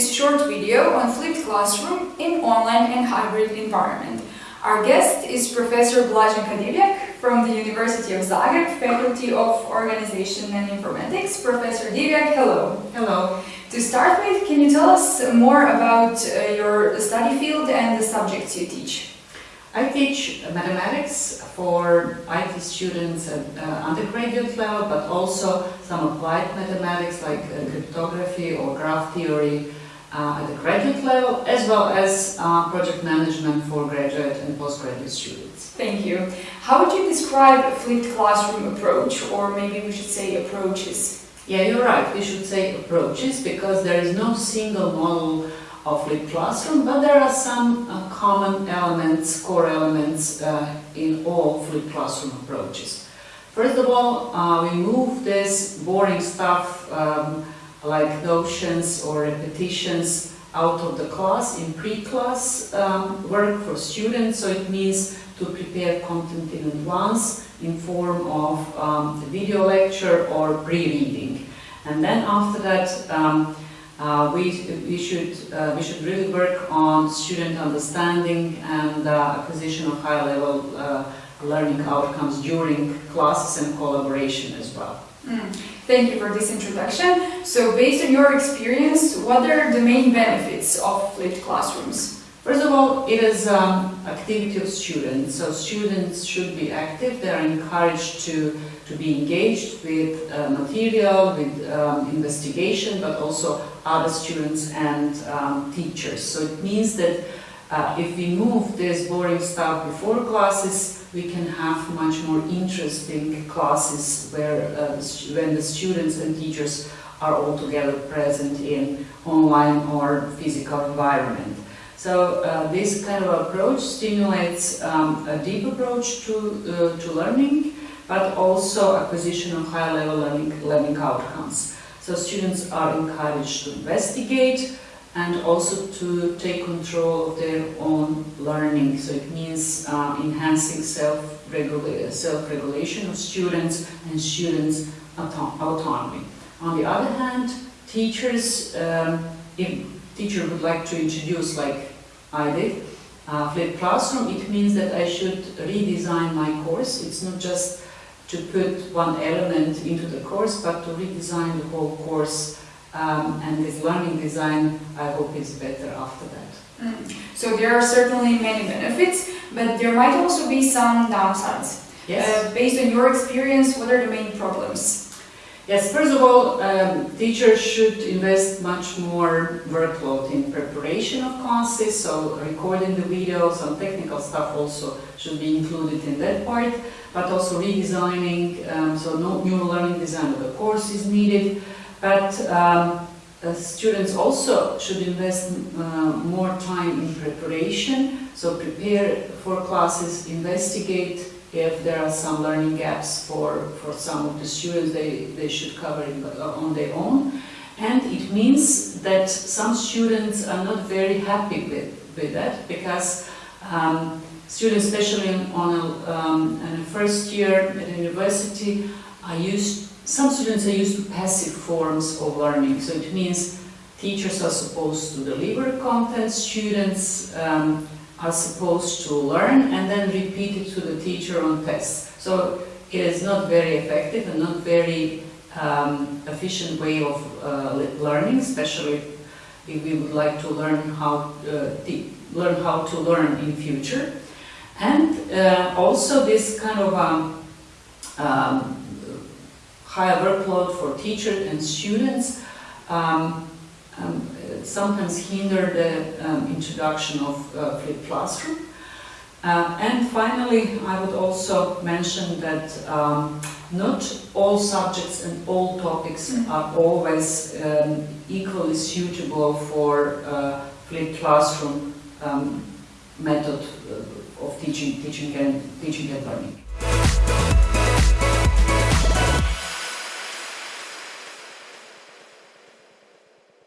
this short video on flipped classroom in online and hybrid environment. Our guest is Professor Blaženka Divjak from the University of Zagreb, Faculty of Organization and Informatics. Professor Divjak, hello. Hello. To start with, can you tell us more about uh, your study field and the subjects you teach? I teach mathematics for IT students at uh, undergraduate level, but also some applied mathematics like uh, cryptography or graph theory uh, at the graduate level, as well as uh, project management for graduate and postgraduate students. Thank you. How would you describe a flipped classroom approach, or maybe we should say approaches? Yeah, you're right. We should say approaches because there is no single model of flipped classroom, but there are some uh, common elements, core elements uh, in all flipped classroom approaches. First of all, uh, we move this boring stuff um, like notions or repetitions out of the class in pre-class um, work for students, so it means to prepare content in advance in form of um, video lecture or pre-reading. And then after that, um, uh, we, we, should, uh, we should really work on student understanding and uh, acquisition of high-level uh, learning outcomes during classes and collaboration as well. Mm. Thank you for this introduction. So based on your experience, what are the main benefits of flipped classrooms? First of all, it is um, activity of students. So students should be active. They are encouraged to, to be engaged with uh, material, with um, investigation, but also other students and um, teachers. So it means that uh, if we move this boring stuff before classes, we can have much more interesting classes where uh, when the students and teachers are all together present in online or physical environment. So uh, this kind of approach stimulates um, a deep approach to, uh, to learning, but also acquisition of high-level learning, learning outcomes. So students are encouraged to investigate and also to take control of their own learning. So it means uh, enhancing self-regulation self of students and students' auto autonomy. On the other hand, teachers, um, if teacher would like to introduce like I did. Uh, flipped classroom, it means that I should redesign my course. It's not just to put one element into the course, but to redesign the whole course. Um, and this learning design, I hope is better after that. Mm. So there are certainly many benefits, but there might also be some downsides. Yes. Uh, based on your experience, what are the main problems? Yes, first of all, um, teachers should invest much more workload in preparation of classes, so recording the videos, and technical stuff also should be included in that part, but also redesigning, um, so no new learning design of the course is needed, but um, uh, students also should invest uh, more time in preparation, so prepare for classes, investigate if there are some learning gaps for, for some of the students, they, they should cover it on their own. And it means that some students are not very happy with, with that because um, students, especially on a, um, a first year at university, are used, some students are used to passive forms of learning. So it means teachers are supposed to deliver content, students um, are supposed to learn and then repeat it to the teacher on tests. So it is not very effective and not very um, efficient way of uh, learning, especially if we would like to learn how uh, learn how to learn in future. And uh, also this kind of um, um, higher workload for teachers and students um, um, sometimes hinder the um, introduction of uh, flipped classroom. Uh, and finally, I would also mention that um, not all subjects and all topics mm-hmm. are always um, equally suitable for uh, flipped classroom um, method uh, of teaching, teaching and teaching and learning.